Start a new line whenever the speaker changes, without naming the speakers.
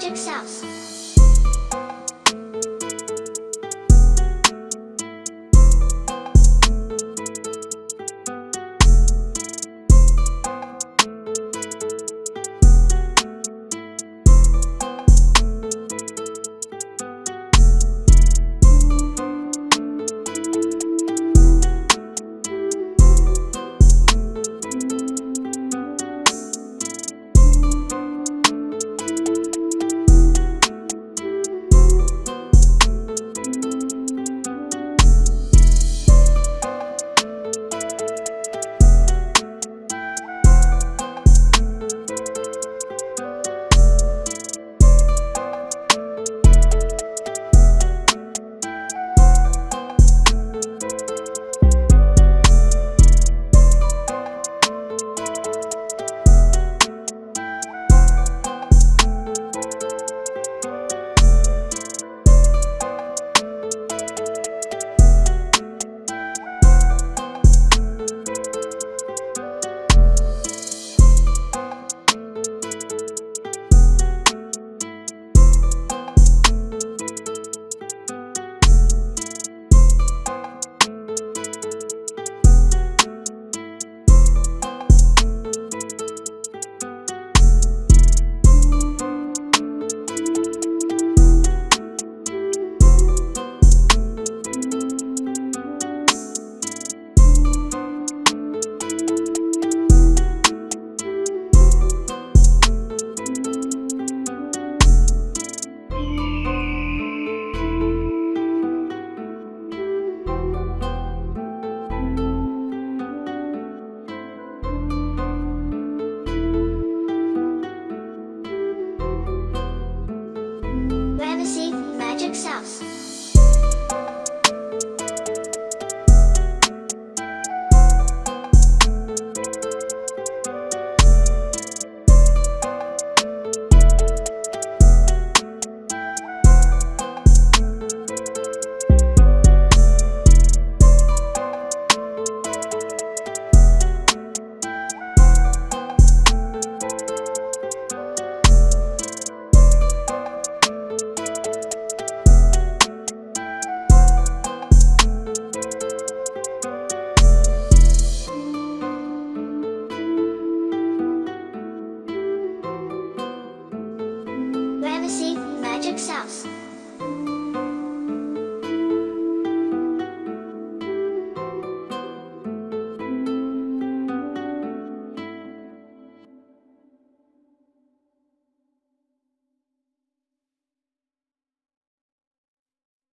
Ramesses Magic Ramesses Magic Ramesses Magic Sauce.